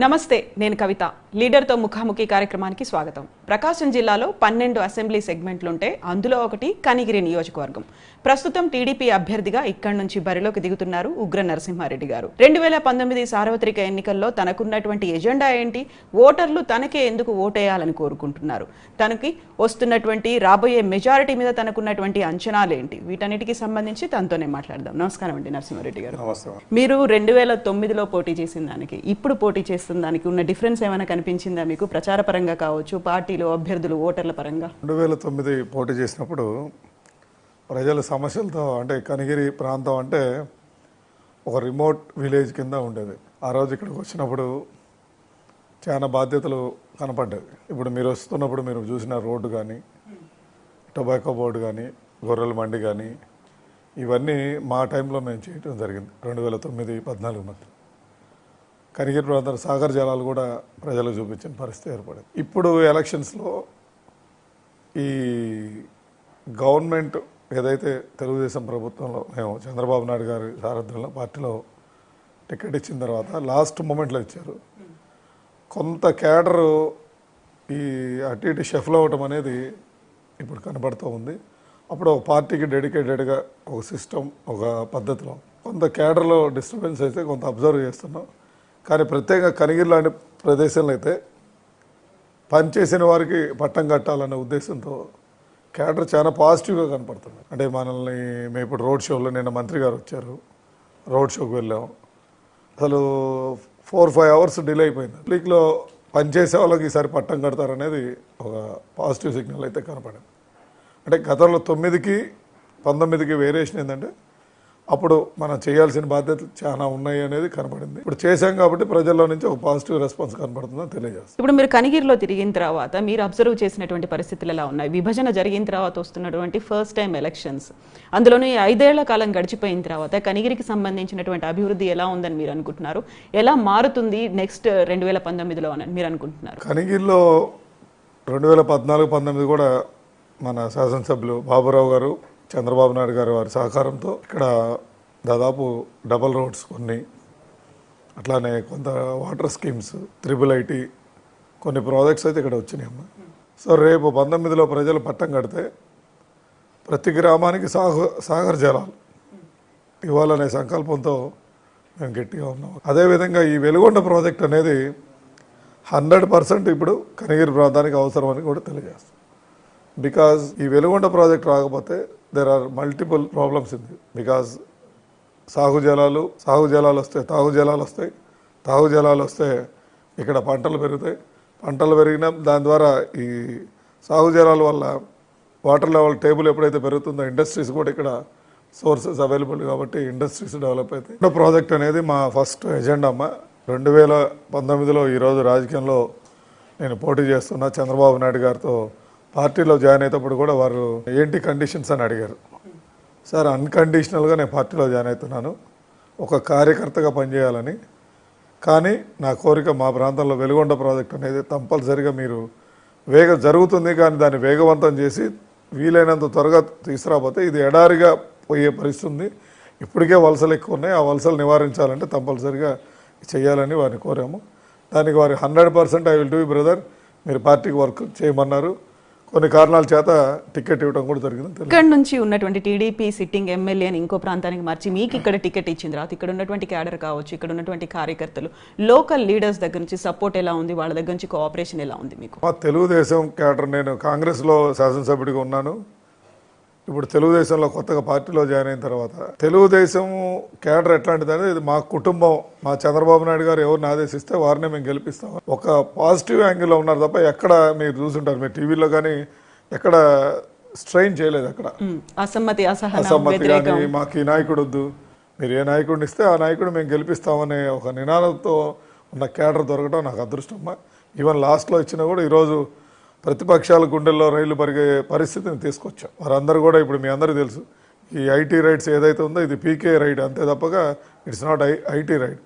నమస్తే నేను కవిత. లీడర్తో ముఖాముఖి కార్యక్రమానికి స్వాగతం. ప్రకాశం జిల్లాలో పన్నెండు అసెంబ్లీ సెగ్మెంట్లుంటే అందులో ఒకటి కనిగిరి నియోజకవర్గం. ప్రస్తుతం టీడీపీ అభ్యర్థిగా ఇక్కడి నుంచి బరిలోకి దిగుతున్నారు ఉగ్ర నరసింహారెడ్డి గారు. రెండు వేల పంతొమ్మిది సార్వత్రిక ఎన్నికల్లో తనకున్నటువంటి ఎజెండా ఏంటి? ఓటర్లు తనకే ఎందుకు ఓటేయాలని కోరుకుంటున్నారు? తనకి వస్తున్నటువంటి రాబోయే మెజారిటీ మీద తనకున్నటువంటి అంచనాలు ఏంటి? వీటన్నిటికీ సంబంధించి తనతోనే మాట్లాడదాం. నమస్కారం అండి నరసింహారెడ్డి గారు. మీరు రెండు వేల తొమ్మిదిలో పోటీ చేసిన దానికి ఇప్పుడు పోటీ చేస్తున్న దానికి ఉన్న డిఫరెన్స్ ఏమైనా కనిపించిందా మీకు? ప్రచార పరంగా కావచ్చు పార్టీలు అభ్యర్థులు ఓటర్ల పరంగా? రెండు వేల తొమ్మిది పోటీ చేసినప్పుడు ప్రజల సమస్యలతో అంటే కనిగిరి ప్రాంతం అంటే ఒక రిమోట్ విలేజ్ కింద ఉండేది. ఆ రోజు ఇక్కడికి వచ్చినప్పుడు చాలా బాధ్యతలు కనపడ్డాయి. ఇప్పుడు మీరు వస్తున్నప్పుడు మీరు చూసిన రోడ్డు కానీ టొబాకో బోర్డు కానీ గొర్రెల మండి కానీ ఇవన్నీ మా టైంలో మేము చేయటం జరిగింది. రెండు వేల తొమ్మిది పద్నాలుగు మధ్య. కనిగిరి ప్రాంతం సాగర్ జలాలు కూడా ప్రజలకు చూపించిన పరిస్థితి ఏర్పడింది. ఇప్పుడు ఎలక్షన్స్లో ఈ గవర్నమెంట్ ఏదైతే తెలుగుదేశం ప్రభుత్వంలో మేము చంద్రబాబు నాయుడు గారి సారథ్యంలో పార్టీలో టికెట్ ఇచ్చిన తర్వాత లాస్ట్ మూమెంట్లో ఇచ్చారు. కొంత క్యాడరు ఈ అటు ఇటు షఫల్ అవ్వటం అనేది ఇప్పుడు కనబడుతూ ఉంది. అప్పుడు ఒక పార్టీకి డెడికేటెడ్గా ఒక సిస్టమ్ ఒక పద్ధతిలో కొంత క్యాడర్లో డిస్టర్బెన్స్ అయితే కొంత అబ్జర్వ్ చేస్తున్నాం. కానీ ప్రత్యేకంగా కనిగిరి లాంటి ప్రదేశంలో అయితే పనిచేసిన వారికి పట్టం కట్టాలనే ఉద్దేశంతో క్యాడర్ చాలా పాజిటివ్గా కనపడుతుంది. అంటే మనల్ని మేము ఇప్పుడు రోడ్ షోలో నిన్న మంత్రి గారు వచ్చారు. రోడ్ షోకి వెళ్ళాం. అసలు ఫోర్ ఫైవ్ అవర్స్ డిలే అయిపోయింది. పబ్లిక్లో పనిచేసే వాళ్ళకి ఈసారి పట్టం కడతారనేది ఒక పాజిటివ్ సిగ్నల్ అయితే కనపడింది. అంటే గతంలో తొమ్మిదికి పంతొమ్మిదికి వేరియేషన్ ఏంటంటే అప్పుడు మనం చేయాల్సిన బాధ్యతలు చాలా ఉన్నాయి అనేది కనపడింది ఇప్పుడు చేశాం కాబట్టి ప్రజల్లో నుంచి ఒక పాజిటివ్ రెస్పాన్స్ కనపడుతుందని తెలియజేస్తాం. ఇప్పుడు మీరు కనిగిరిలో తిరిగిన తర్వాత మీరు అబ్జర్వ్ చేసినటువంటి పరిస్థితులు ఎలా ఉన్నాయి? విభజన జరిగిన తర్వాత వస్తున్నటువంటి ఫస్ట్ టైం ఎలక్షన్స్ అందులోనూ ఐదేళ్ళ కాలం గడిచిపోయిన తర్వాత కనిగిరికి సంబంధించినటువంటి అభివృద్ధి ఎలా ఉందని మీరు అనుకుంటున్నారు? ఎలా మారుతుంది నెక్స్ట్ రెండు వేల పంతొమ్మిదిలో అని మీరు అనుకుంటున్నారు? కనిగిరిలో రెండు వేల పద్నాలుగు పంతొమ్మిది కూడా మన శాసనసభ్యులు బాబురావు గారు చంద్రబాబు నాయుడు గారు వారి సహకారంతో ఇక్కడ దాదాపు డబల్ రోడ్స్ కొన్ని అట్లానే కొంత వాటర్ స్కీమ్స్ త్రిబుల్ ఐటీ కొన్ని ప్రాజెక్ట్స్ అయితే ఇక్కడ వచ్చినాయమ్మా సో రేపు పంతొమ్మిదిలో ప్రజలు పట్టం కడితే ప్రతి గ్రామానికి సాగు సాగర్ జలాలు ఇవ్వాలనే సంకల్పంతో మేము గట్టిగా ఉన్నాం. అదేవిధంగా ఈ వెలుగొండ ప్రాజెక్ట్ అనేది హండ్రెడ్ పర్సెంట్ ఇప్పుడు కనిగిరి ప్రాంతానికి అవసరం అని కూడా తెలియజేస్తాం. బికాజ్ ఈ వెలుగొండ ప్రాజెక్ట్ రాకపోతే there are multiple problems in because సాగు జలాలు సాగు జలాలు వస్తాయి తాగు జలాలు వస్తాయి తాగు జలాలు వస్తే ఇక్కడ పంటలు పెరుగుతాయి. పంటలు పెరిగిన దాని ద్వారా ఈ సాగు జలాల వల్ల వాటర్ లెవెల్ టేబుల్ ఎప్పుడైతే పెరుగుతుందో ఇండస్ట్రీస్ కూడా ఇక్కడ సోర్సెస్ అవైలబుల్ కాబట్టి ఇండస్ట్రీస్ డెవలప్ అవుతాయి. ఈ ప్రాజెక్ట్ అనేది మా ఫస్ట్ ఎజెండా అమ్మ. రెండు వేల పంతొమ్మిదిలో ఈరోజు రాజకీయంలో నేను పోటీ చేస్తున్న చంద్రబాబు నాయుడు గారితో పార్టీలో జాయిన్ అయ్యేటప్పుడు కూడా వారు ఏంటి కండిషన్స్ అని అడిగారు. సార్ అన్కండిషనల్గా నేను పార్టీలో జాయిన్ అవుతున్నాను. ఒక కార్యకర్తగా పనిచేయాలని. కానీ నా కోరిక మా ప్రాంతంలో వెలుగొండ ప్రాజెక్ట్ అనేది కంపల్సరిగా మీరు వేగ జరుగుతుంది కానీ దాన్ని వేగవంతం చేసి వీలైనంత త్వరగా తీసుకురాకపోతే ఇది ఎడారిగా పోయే పరిస్థితి ఉంది. ఇప్పటికే వలసలు ఎక్కువ ఉన్నాయి. ఆ వలసలు నివారించాలంటే కంపల్సరిగా చేయాలని వారిని కోరాము. దానికి వారి hundred percent I will do brother. మీరు పార్టీకి వర్క్ చేయమన్నారు. కొన్ని కారణాల చేత టికెట్ ఇవ్వడం కూడా జరిగింది. ఇక్కడ నుంచి ఉన్నటువంటి టీడీపీ సిట్టింగ్ ఎమ్మెల్యేని ఇంకో ప్రాంతానికి మార్చి మీకు ఇక్కడ టికెట్ ఇచ్చిన తర్వాత ఇక్కడ ఉన్నటువంటి క్యాడర్ కావచ్చు ఇక్కడ ఉన్నటువంటి కార్యకర్తలు లోకల్ లీడర్స్ దగ్గర నుంచి సపోర్ట్ ఎలా ఉంది? వాళ్ళ దగ్గర నుంచి కోఆపరేషన్ ఎలా ఉంది మీకు? తెలుగుదేశం క్యాడర్ నేను కాంగ్రెస్లో శాసనసభ్యుడిగా ఉన్నాను. ఇప్పుడు తెలుగుదేశంలో కొత్తగా పార్టీలో జాయిన్ అయిన తర్వాత తెలుగుదేశం క్యాడర్ ఎట్లాంటిదంటే ఇది మా కుటుంబం మా చంద్రబాబు నాయుడు గారు ఎవరిని ఆదేశిస్తే వారినే మేము గెలిపిస్తాం. ఒక పాజిటివ్ యాంగిల్లో ఉన్నారు తప్ప ఎక్కడ మీరు చూసుంటారు. మీరు టీవీలో కానీ ఎక్కడ స్ట్రెయిన్ చేయలేదు అక్కడ. అసమ్మతి అసమ్మతి కానీ మాకు ఈ నాయకుడు వద్దు. మీరు ఏ నాయకుడిని ఇస్తే ఆ నాయకుడు మేము గెలిపిస్తామనే ఒక నినాదంతో ఉన్న క్యాడర్ దొరకడం నాకు అదృష్టమ్మా ఈవెన్ లాస్ట్లో ఇచ్చినా కూడా ఈరోజు ప్రతిపక్షాల గుండెల్లో రైలు పరిగే పరిస్థితిని తీసుకొచ్చాం. వారందరూ కూడా ఇప్పుడు మీ అందరూ తెలుసు ఈ ఐటీ రైడ్స్ ఏదైతే ఉందో ఇది పీకే రైడ్ అంతే తప్పగా it's not I IT raid.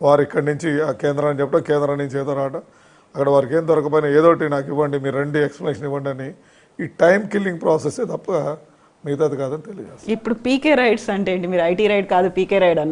వారు ఇక్కడి నుంచి ఆ కేంద్రాన్ని చెప్పడం కేంద్రం నుంచి ఏదో రావడం అక్కడ వారికి ఏం దొరకపోయినా ఏదోటి నాకు ఇవ్వండి మీరు రండి ఎక్స్ప్లెనేషన్ ఇవ్వండి అని ఈ టైం కిల్లింగ్ ప్రాసెసే తప్ప మిగతాది కాదని తెలియజేస్తాను ఇప్పుడు పీకే రైడ్స్ అంటే ఏంటి? మీరు ఐటీ రైడ్ కాదు పీకే రైడ్ అన్నారు.